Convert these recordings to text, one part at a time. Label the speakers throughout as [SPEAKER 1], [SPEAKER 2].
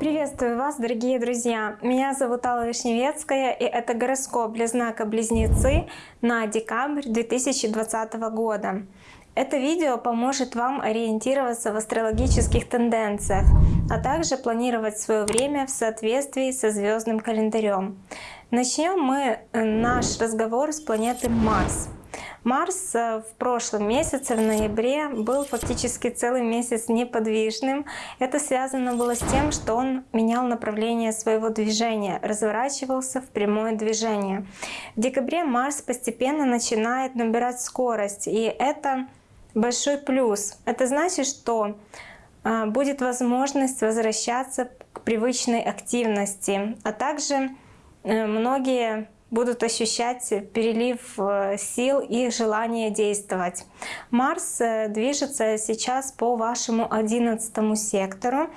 [SPEAKER 1] Приветствую вас, дорогие друзья! Меня зовут Алла Вишневецкая, и это гороскоп для знака Близнецы на декабрь 2020 года. Это видео поможет вам ориентироваться в астрологических тенденциях, а также планировать свое время в соответствии со звездным календарем. Начнем мы э, наш разговор с планеты Марс. Марс э, в прошлом месяце, в ноябре, был фактически целый месяц неподвижным. Это связано было с тем, что он менял направление своего движения, разворачивался в прямое движение. В декабре Марс постепенно начинает набирать скорость, и это большой плюс. Это значит, что а, будет возможность возвращаться к привычной активности, а также э, многие будут ощущать перелив э, сил и желание действовать. Марс э, движется сейчас по вашему одиннадцатому сектору,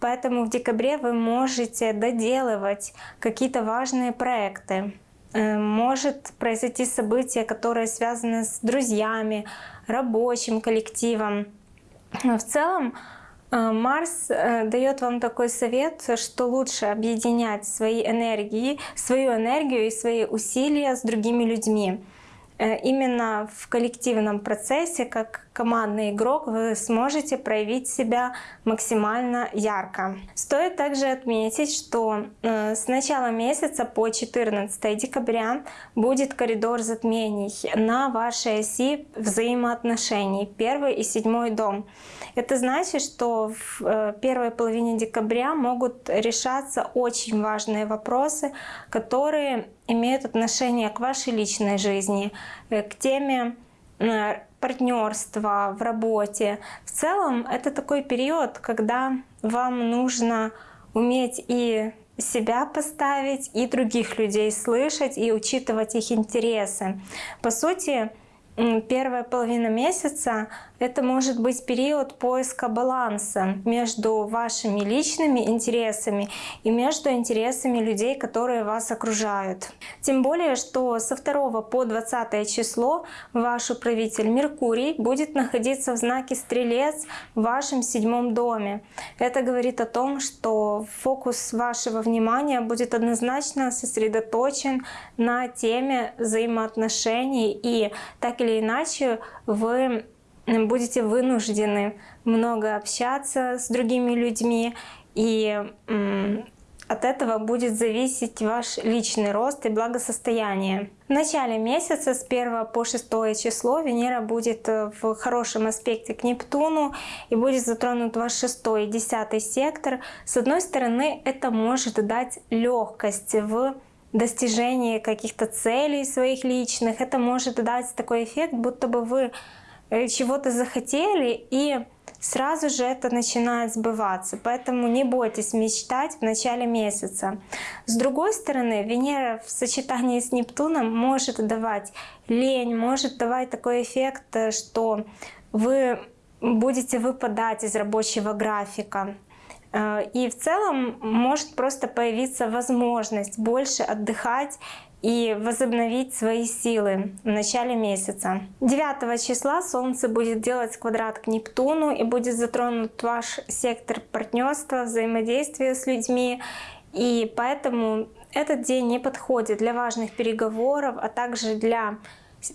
[SPEAKER 1] поэтому в декабре вы можете доделывать какие-то важные проекты. Может произойти событие, которое связано с друзьями, рабочим коллективом. В целом э, Марс э, дает вам такой совет, что лучше объединять свои энергии, свою энергию и свои усилия с другими людьми. Э, именно в коллективном процессе, как командный игрок, вы сможете проявить себя максимально ярко. Стоит также отметить, что э, с начала месяца по 14 декабря будет коридор затмений на вашей оси взаимоотношений, первый и седьмой дом. Это значит, что в э, первой половине декабря могут решаться очень важные вопросы, которые имеют отношение к вашей личной жизни, э, к теме партнерства в работе. В целом это такой период, когда вам нужно уметь и себя поставить, и других людей слышать, и учитывать их интересы. По сути, первая половина месяца это может быть период поиска баланса между вашими личными интересами и между интересами людей, которые вас окружают. Тем более, что со 2 по 20 число ваш управитель Меркурий будет находиться в знаке Стрелец в вашем седьмом доме. Это говорит о том, что фокус вашего внимания будет однозначно сосредоточен на теме взаимоотношений и так или иначе вы будете вынуждены много общаться с другими людьми, и от этого будет зависеть ваш личный рост и благосостояние. В начале месяца с 1 по 6 число Венера будет э, в хорошем аспекте к Нептуну и будет затронут ваш 6 и 10 сектор. С одной стороны, это может дать легкость в достижении каких-то целей своих личных. Это может дать такой эффект, будто бы вы чего-то захотели, и сразу же это начинает сбываться. Поэтому не бойтесь мечтать в начале месяца. С другой стороны, Венера в сочетании с Нептуном может давать лень, может давать такой эффект, э, что вы будете выпадать из рабочего графика. Э, и в целом может просто появиться возможность больше отдыхать и возобновить свои силы в начале месяца. 9 числа Солнце будет делать квадрат к Нептуну и будет затронут ваш сектор партнерства, взаимодействия с людьми. И поэтому этот день не подходит для важных переговоров, а также для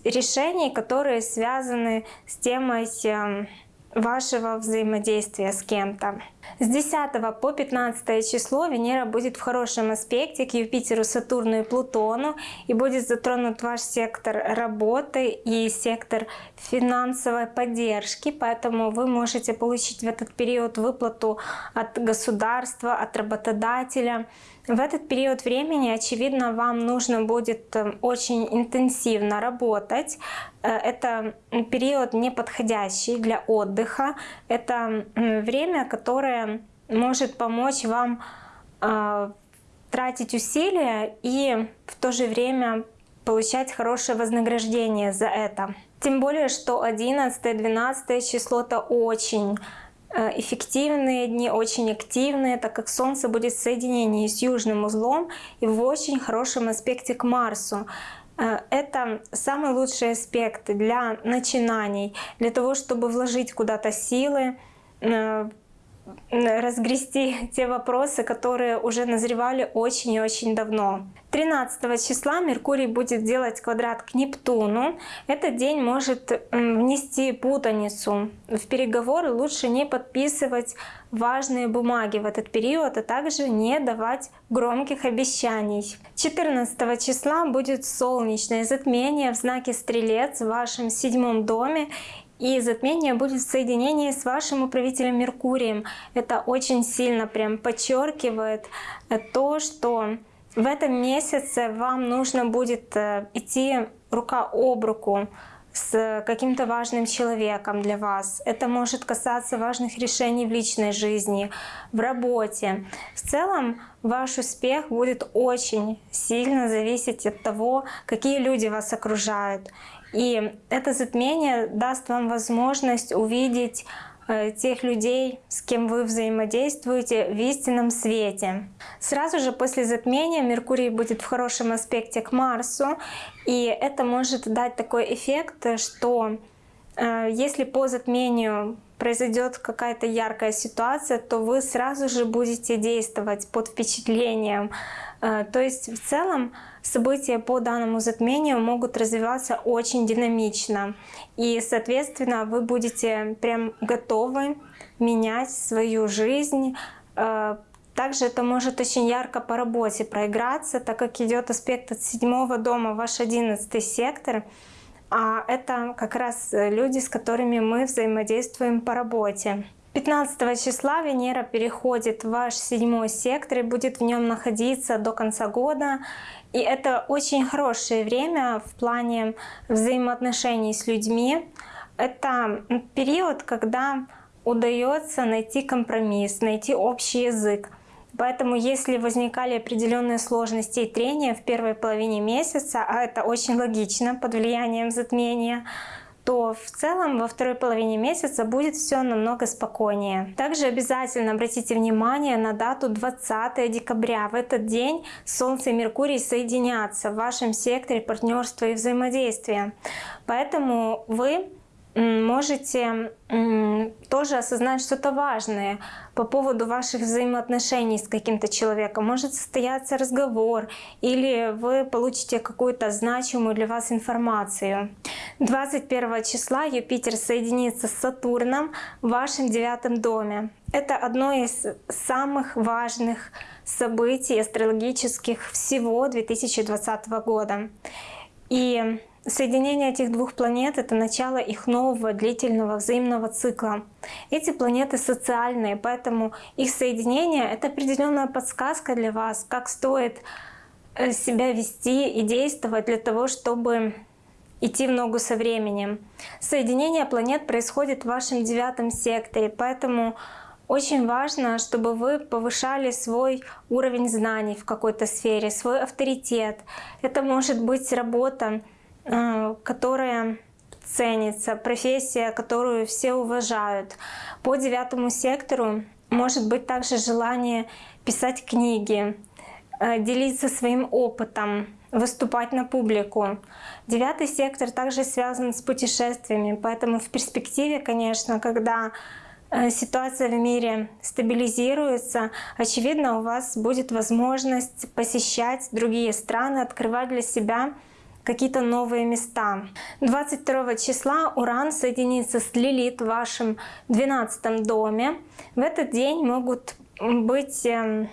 [SPEAKER 1] решений, которые связаны с темой эм, вашего взаимодействия с кем-то. С 10 по 15 число Венера будет в хорошем аспекте к Юпитеру, Сатурну и Плутону и будет затронут ваш сектор работы и сектор финансовой поддержки, поэтому вы можете получить в этот период выплату от государства, от работодателя. В этот период времени, очевидно, вам нужно будет э, очень интенсивно работать. Э, это период неподходящий для отдыха. Это время, которое может помочь вам э, тратить усилия и в то же время получать хорошее вознаграждение за это. Тем более, что 11-12 число это очень эффективные дни, очень активные, так как Солнце будет в соединении с южным узлом и в очень хорошем аспекте к Марсу. Э, это самый лучший аспект для начинаний, для того, чтобы вложить куда-то силы, э, разгрести те вопросы, которые уже назревали очень и очень давно. 13 числа Меркурий будет делать квадрат к Нептуну. Этот день может внести путаницу. В переговоры лучше не подписывать важные бумаги в этот период, а также не давать громких обещаний. 14 числа будет солнечное затмение в знаке Стрелец в вашем седьмом доме и затмение будет в соединении с вашим управителем Меркурием. Это очень сильно прям подчеркивает э, то, что в этом месяце вам нужно будет э, идти рука об руку с каким-то важным человеком для вас. Это может касаться важных решений в личной жизни, в работе. В целом ваш успех будет очень сильно зависеть от того, какие люди вас окружают. И это затмение даст вам возможность увидеть э, тех людей, с кем вы взаимодействуете в истинном свете. Сразу же после затмения Меркурий будет в хорошем аспекте к Марсу, и это может дать такой эффект, что э, если по затмению произойдет какая-то яркая ситуация, то вы сразу же будете действовать под впечатлением. Э, то есть в целом события по данному затмению могут развиваться очень динамично. И, соответственно, вы будете прям готовы менять свою жизнь. Э, также это может очень ярко по работе проиграться, так как идет аспект от седьмого дома, ваш одиннадцатый сектор. А это как раз люди, с которыми мы взаимодействуем по работе. 15 числа Венера переходит в ваш седьмой сектор и будет в нем находиться до конца года. И это очень хорошее время в плане взаимоотношений с людьми. Это период, когда удается найти компромисс, найти общий язык. Поэтому если возникали определенные сложности и трения в первой половине месяца, а это очень логично под влиянием затмения, то в целом во второй половине месяца будет все намного спокойнее. Также обязательно обратите внимание на дату 20 декабря. В этот день Солнце и Меркурий соединятся в вашем секторе партнерства и взаимодействия. Поэтому вы можете тоже осознать что-то важное по поводу ваших взаимоотношений с каким-то человеком. Может состояться разговор или вы получите какую-то значимую для вас информацию. 21 числа Юпитер соединится с Сатурном в вашем девятом доме. Это одно из самых важных событий астрологических всего 2020 года. И Соединение этих двух планет — это начало их нового длительного взаимного цикла. Эти планеты социальные, поэтому их соединение — это определенная подсказка для вас, как стоит э, себя вести и действовать для того, чтобы идти в ногу со временем. Соединение планет происходит в вашем девятом секторе, поэтому очень важно, чтобы вы повышали свой уровень знаний в какой-то сфере, свой авторитет. Это может быть работа которая ценится, профессия, которую все уважают. По девятому сектору может быть также желание писать книги, э, делиться своим опытом, выступать на публику. Девятый сектор также связан с путешествиями, поэтому в перспективе, конечно, когда э, ситуация в мире стабилизируется, очевидно, у вас будет возможность посещать другие страны, открывать для себя какие-то новые места. 22 числа Уран соединится с Лилит в вашем 12 доме. В этот день могут быть эм,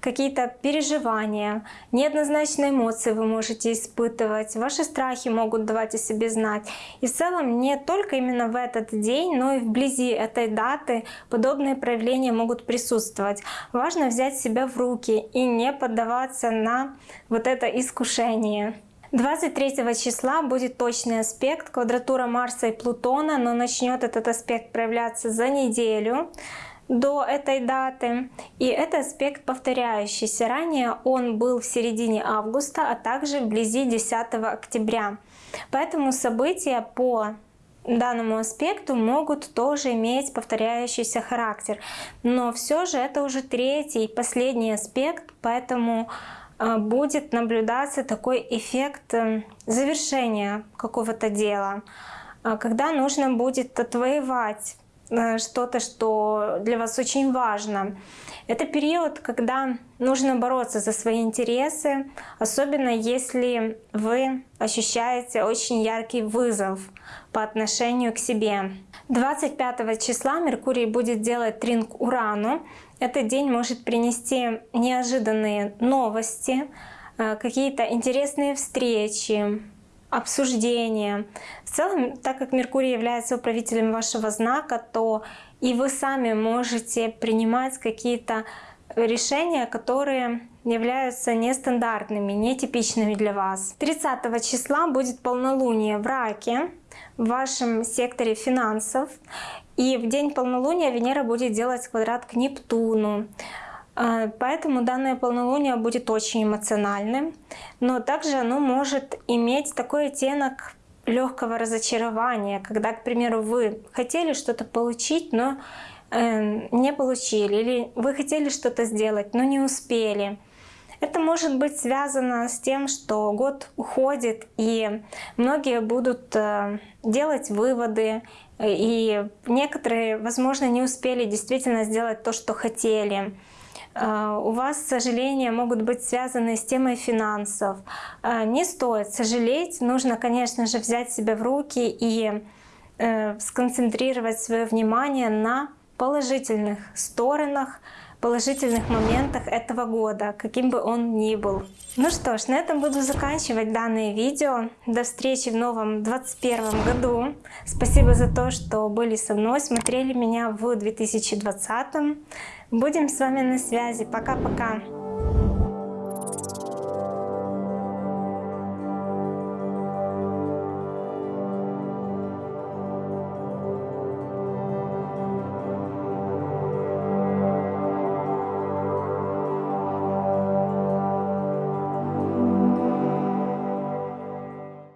[SPEAKER 1] какие-то переживания, неоднозначные эмоции вы можете испытывать, ваши страхи могут давать о себе знать. И в целом не только именно в этот день, но и вблизи этой даты подобные проявления могут присутствовать. Важно взять себя в руки и не поддаваться на вот это искушение. 23 числа будет точный аспект, квадратура Марса и Плутона, но начнет этот аспект проявляться за неделю до этой даты. И это аспект повторяющийся. Ранее он был в середине августа, а также вблизи 10 октября. Поэтому события по данному аспекту могут тоже иметь повторяющийся характер. Но все же это уже третий, последний аспект, поэтому будет наблюдаться такой эффект э, завершения какого-то дела, когда нужно будет отвоевать Э, что-то, что для вас очень важно. Это период, когда нужно бороться за свои интересы, особенно если вы ощущаете очень яркий вызов по отношению к себе. 25 числа Меркурий будет делать тринг Урану. Этот день может принести неожиданные новости, э, какие-то интересные встречи, обсуждения. В целом, так как Меркурий является управителем вашего знака, то и вы сами можете принимать какие-то решения, которые являются нестандартными, нетипичными для вас. 30 числа будет полнолуние в Раке, в вашем секторе финансов. И в день полнолуния Венера будет делать квадрат к Нептуну. А, поэтому данное полнолуние будет очень эмоциональным, но также оно может иметь такой оттенок легкого разочарования, когда, к примеру, вы хотели что-то получить, но э, не получили, или вы хотели что-то сделать, но не успели. Это может быть связано с тем, что год уходит, и многие будут э, делать выводы, и некоторые, возможно, не успели действительно сделать то, что хотели. А, у вас сожаления могут быть связаны с темой финансов. А, не стоит сожалеть, нужно, конечно же, взять себя в руки и э, сконцентрировать свое внимание на положительных сторонах, положительных моментах этого года, каким бы он ни был. Ну что ж, на этом буду заканчивать данное видео. До встречи в новом 2021 году. Спасибо за то, что были со мной, смотрели меня в 2020. Будем с вами на связи. Пока-пока.